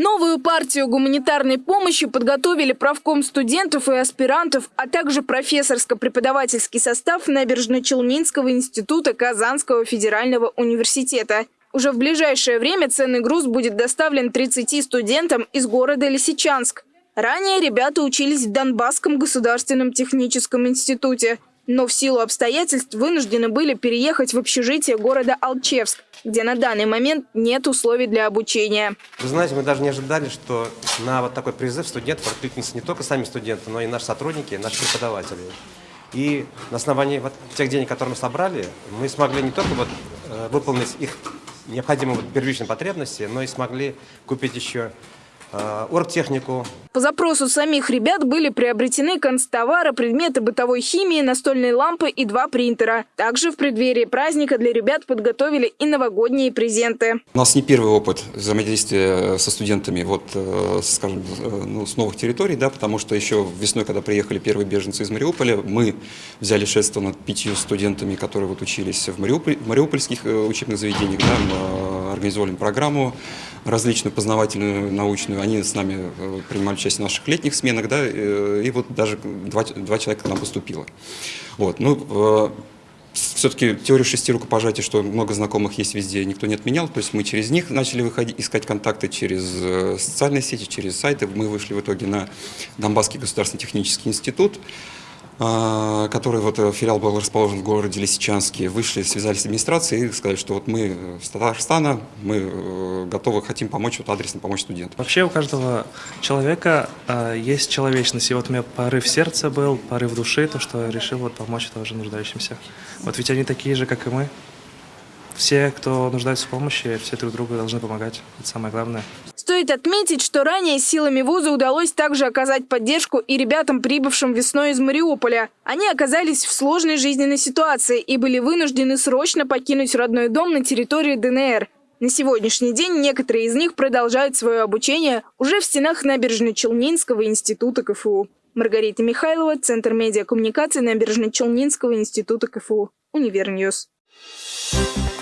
Новую партию гуманитарной помощи подготовили правком студентов и аспирантов, а также профессорско-преподавательский состав Набережно-Челнинского института Казанского федерального университета. Уже в ближайшее время ценный груз будет доставлен 30 студентам из города Лисичанск. Ранее ребята учились в Донбасском государственном техническом институте но в силу обстоятельств вынуждены были переехать в общежитие города Алчевск, где на данный момент нет условий для обучения. Вы знаете, мы даже не ожидали, что на вот такой призыв студентов откликнутся не только сами студенты, но и наши сотрудники, наши преподаватели. И на основании вот тех денег, которые мы собрали, мы смогли не только вот, э, выполнить их необходимые вот первичные потребности, но и смогли купить еще оргтехнику. По запросу самих ребят были приобретены констовары, предметы бытовой химии, настольные лампы и два принтера. Также в преддверии праздника для ребят подготовили и новогодние презенты. У нас не первый опыт взаимодействия со студентами вот, э, скажем, э, ну, с новых территорий, да, потому что еще весной, когда приехали первые беженцы из Мариуполя, мы взяли шефство над пятью студентами, которые вот учились в, Мариуполь, в мариупольских учебных заведениях, да, организовали программу различную познавательную, научную. Они с нами э, принимали участие в наших летних сменах, да, э, и вот даже два, два человека к нам поступило. Вот, ну, все-таки теорию шести рукопожатий, что много знакомых есть везде, никто не отменял. То есть мы через них начали выходить, искать контакты через э, социальные сети, через сайты. Мы вышли в итоге на Донбасский государственный технический институт. А, который вот э, филиал был расположен в городе Лисичанске, вышли, связались с администрацией и сказали, что вот мы с Татарстана, мы э, готовы, хотим помочь, вот адресно помочь студентам. Вообще у каждого человека э, есть человечность, и вот у меня порыв сердца был, порыв души, то, что решил вот помочь тоже нуждающимся. Вот ведь они такие же, как и мы. Все, кто нуждается в помощи, все друг другу должны помогать. Это самое главное. Стоит отметить, что ранее силами вуза удалось также оказать поддержку и ребятам, прибывшим весной из Мариуполя. Они оказались в сложной жизненной ситуации и были вынуждены срочно покинуть родной дом на территории ДНР. На сегодняшний день некоторые из них продолжают свое обучение уже в стенах Набережно-Челнинского института КФУ. Маргарита Михайлова, Центр медиакоммуникации Набережночелнинского института КФУ, Univer News. Thank you.